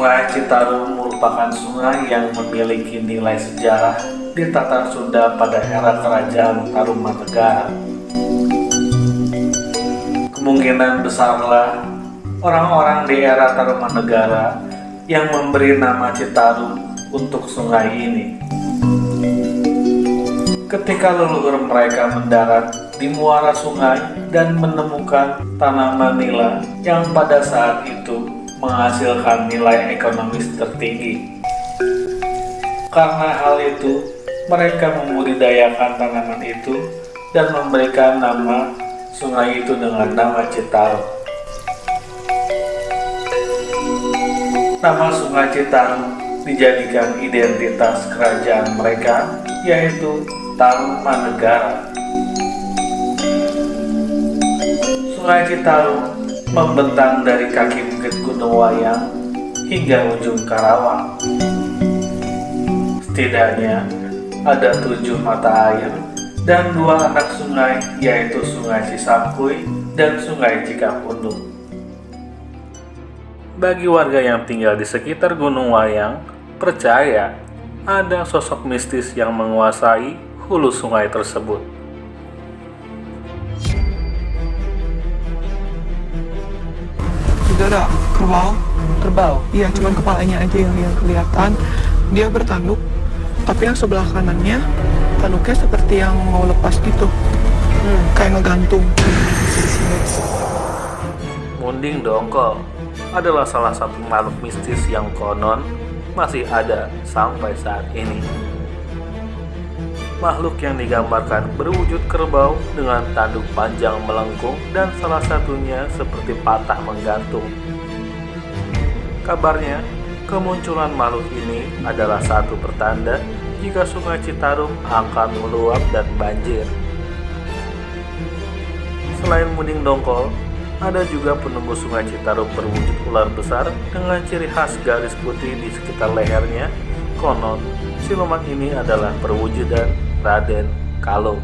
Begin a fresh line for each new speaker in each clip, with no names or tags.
Sungai Citarum merupakan sungai yang memiliki nilai sejarah di Tatar Sunda pada era Kerajaan Tarumanegara. Kemungkinan besarlah orang-orang di era Tarumanegara yang memberi nama Citarum untuk sungai ini. Ketika leluhur mereka mendarat di muara sungai dan menemukan tanaman nila yang pada saat itu menghasilkan nilai ekonomis tertinggi. Karena hal itu, mereka membudidayakan tanaman itu dan memberikan nama sungai itu dengan nama Citarum. Nama sungai Citarum dijadikan identitas kerajaan mereka, yaitu Tarumanegara. Sungai Citarum membentang dari kaki bukit Gunung Wayang hingga ujung Karawang. Setidaknya ada tujuh mata air dan dua anak sungai yaitu Sungai Cisampui dan Sungai Cikapundung. Bagi warga yang tinggal di sekitar Gunung Wayang, percaya ada sosok mistis yang menguasai hulu sungai tersebut.
Ada kerbau.
Kerbau?
Iya cuman kepalanya aja yang, yang kelihatan. Dia bertanduk tapi yang sebelah kanannya tanduknya seperti yang mau lepas gitu. Hmm. kayak ngegantung.
Munding Dongkol adalah salah satu makhluk mistis yang konon masih ada sampai saat ini. Makhluk yang digambarkan berwujud kerbau dengan tanduk panjang melengkung dan salah satunya seperti patah menggantung. Kabarnya, kemunculan makhluk ini adalah satu pertanda jika sungai Citarum akan meluap dan banjir. Selain muding dongkol, ada juga penunggu sungai Citarum berwujud ular besar dengan ciri khas garis putih di sekitar lehernya. Konon, siluman ini adalah perwujudan Raden Kalung.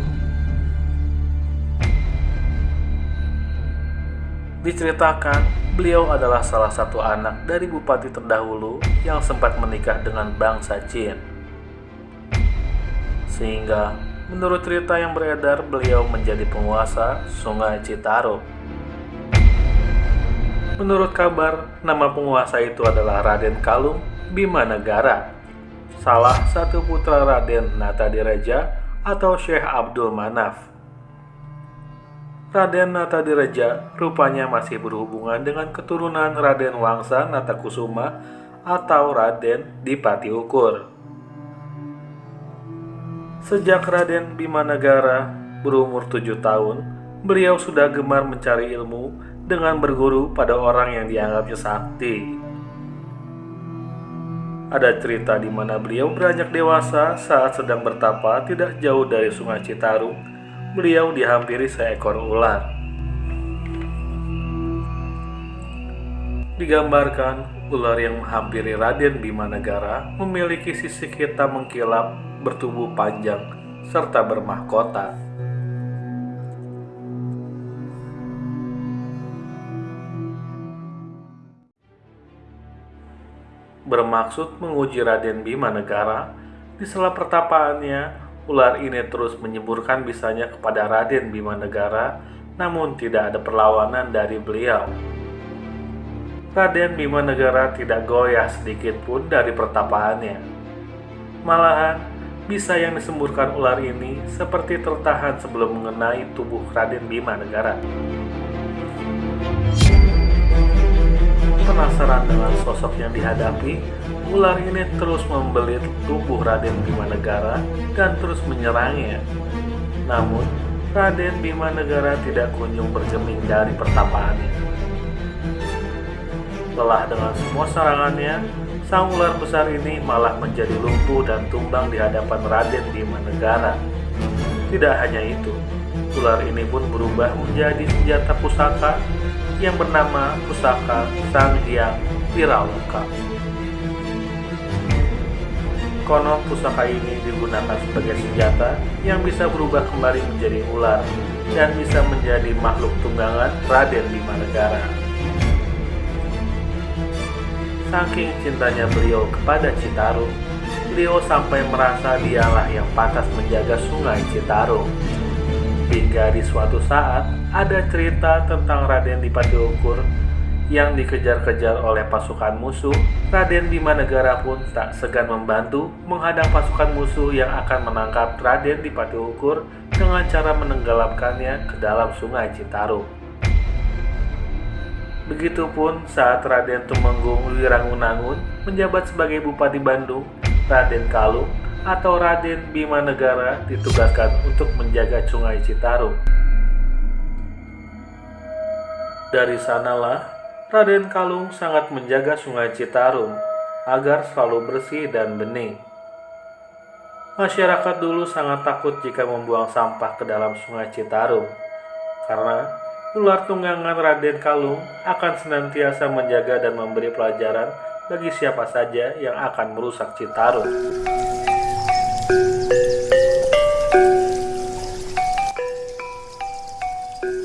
Diceritakan, beliau adalah salah satu anak dari bupati terdahulu yang sempat menikah dengan bangsa Jin. Sehingga, menurut cerita yang beredar, beliau menjadi penguasa Sungai Citarum. Menurut kabar, nama penguasa itu adalah Raden Kalung Bima Negara salah satu putra Raden Natadireja atau Syekh Abdul Manaf. Raden Natadireja rupanya masih berhubungan dengan keturunan Raden Wangsa Natakusuma atau Raden Dipati Ukur. Sejak Raden Bimanagara berumur tujuh tahun, beliau sudah gemar mencari ilmu dengan berguru pada orang yang dianggapnya sakti. Ada cerita di mana beliau beranjak dewasa saat sedang bertapa tidak jauh dari sungai Citarum. Beliau dihampiri seekor ular. Digambarkan, ular yang menghampiri Raden Bima Negara memiliki sisik hitam mengkilap, bertubuh panjang, serta bermahkota. Bermaksud menguji Raden Bima Negara, di sela pertapaannya, ular ini terus menyemburkan bisanya kepada Raden Bima Negara, namun tidak ada perlawanan dari beliau. Raden Bima Negara tidak goyah sedikit pun dari pertapaannya. Malahan, bisa yang disemburkan ular ini seperti tertahan sebelum mengenai tubuh Raden Bima Negara. Penasaran dengan sosok yang dihadapi, ular ini terus membelit tubuh Raden Bima Negara dan terus menyerangnya. Namun, Raden Bima Negara tidak kunjung bergeming dari pertapaannya. Lelah dengan semua serangannya, sang ular besar ini malah menjadi lumpuh dan tumbang di hadapan Raden Bima Negara. Tidak hanya itu, ular ini pun berubah menjadi senjata pusaka yang bernama Pusaka Sang Hyang. Konon pusaka ini digunakan sebagai senjata yang bisa berubah kembali menjadi ular dan bisa menjadi makhluk tunggangan Raden Bima Negara. Saking cintanya beliau kepada Citarum, beliau sampai merasa dialah yang pantas menjaga sungai Citarum. Hingga di suatu saat ada cerita tentang Raden Dipatiukur yang dikejar-kejar oleh pasukan musuh, Raden Bima Negara pun tak segan membantu menghadang pasukan musuh yang akan menangkap Raden Dipatiukur dengan cara menenggelamkannya ke dalam sungai Citarum. Begitupun saat Raden Tumenggung Wirangunangun menjabat sebagai Bupati Bandung, Raden Kalung atau Raden Bima Negara ditugaskan untuk menjaga sungai Citarum. Dari sanalah Raden Kalung sangat menjaga sungai Citarum agar selalu bersih dan bening. Masyarakat dulu sangat takut jika membuang sampah ke dalam sungai Citarum, karena ular tunggangan Raden Kalung akan senantiasa menjaga dan memberi pelajaran bagi siapa saja yang akan merusak Citarum.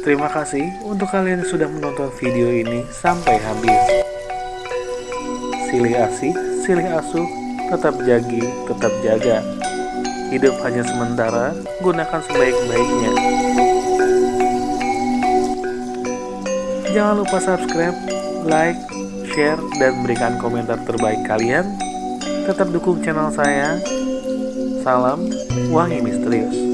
Terima kasih untuk kalian yang sudah menonton video ini sampai habis. Silih asih, silih asuh, tetap jagi, tetap jaga. Hidup hanya sementara, gunakan sebaik-baiknya. Jangan lupa subscribe, like, share, dan berikan komentar terbaik kalian. Tetap dukung channel saya. Salam Wangi Misterius.